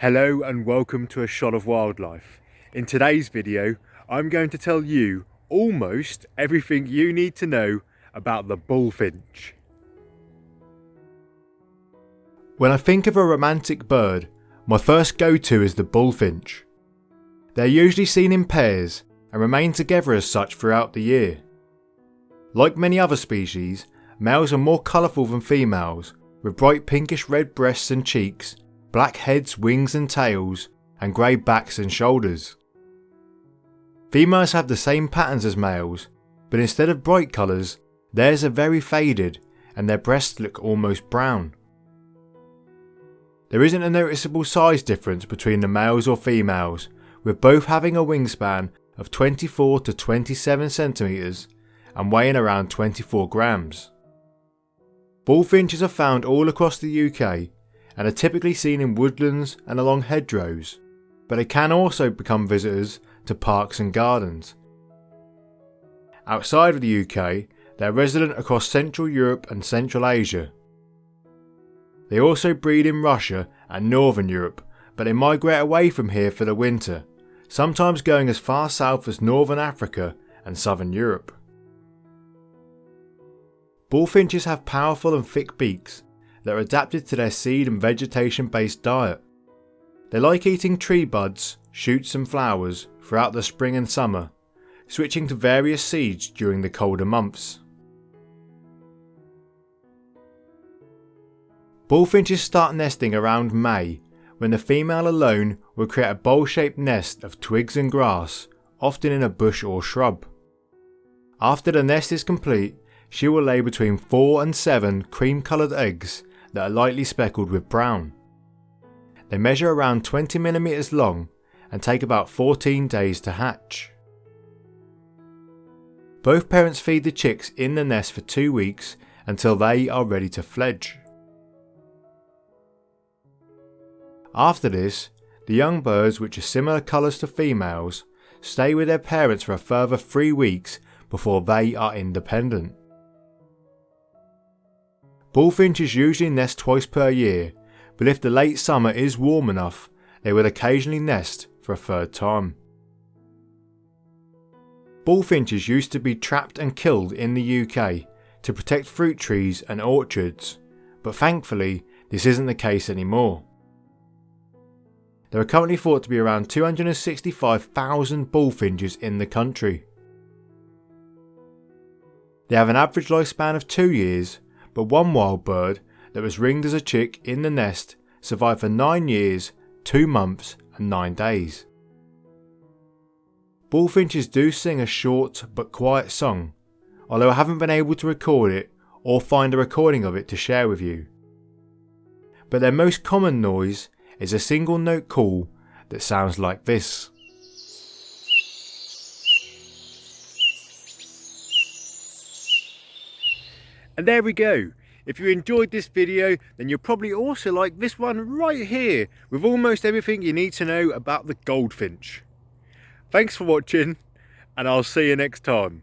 Hello and welcome to A Shot of Wildlife. In today's video, I'm going to tell you almost everything you need to know about the bullfinch. When I think of a romantic bird, my first go-to is the bullfinch. They're usually seen in pairs and remain together as such throughout the year. Like many other species, males are more colourful than females, with bright pinkish red breasts and cheeks, black heads, wings and tails, and grey backs and shoulders. Females have the same patterns as males, but instead of bright colours, theirs are very faded and their breasts look almost brown. There isn't a noticeable size difference between the males or females, with both having a wingspan of 24 to 27 centimetres and weighing around 24 grams. Bullfinches are found all across the UK and are typically seen in woodlands and along hedgerows, but they can also become visitors to parks and gardens. Outside of the UK, they are resident across Central Europe and Central Asia. They also breed in Russia and Northern Europe, but they migrate away from here for the winter, sometimes going as far south as Northern Africa and Southern Europe. Bullfinches have powerful and thick beaks that are adapted to their seed and vegetation based diet. They like eating tree buds, shoots and flowers throughout the spring and summer, switching to various seeds during the colder months. Bullfinches start nesting around May, when the female alone will create a bowl shaped nest of twigs and grass, often in a bush or shrub. After the nest is complete, she will lay between 4 and 7 cream coloured eggs that are lightly speckled with brown. They measure around 20mm long and take about 14 days to hatch. Both parents feed the chicks in the nest for 2 weeks until they are ready to fledge. After this, the young birds which are similar colours to females stay with their parents for a further 3 weeks before they are independent. Bullfinches usually nest twice per year, but if the late summer is warm enough, they will occasionally nest for a third time. Bullfinches used to be trapped and killed in the UK to protect fruit trees and orchards, but thankfully this isn't the case anymore. There are currently thought to be around 265,000 bullfinches in the country. They have an average lifespan of 2 years but one wild bird that was ringed as a chick in the nest survived for 9 years, 2 months and 9 days. Bullfinches do sing a short but quiet song, although I haven't been able to record it or find a recording of it to share with you. But their most common noise is a single note call that sounds like this. And there we go. If you enjoyed this video, then you'll probably also like this one right here with almost everything you need to know about the goldfinch. Thanks for watching and I'll see you next time.